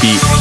beat.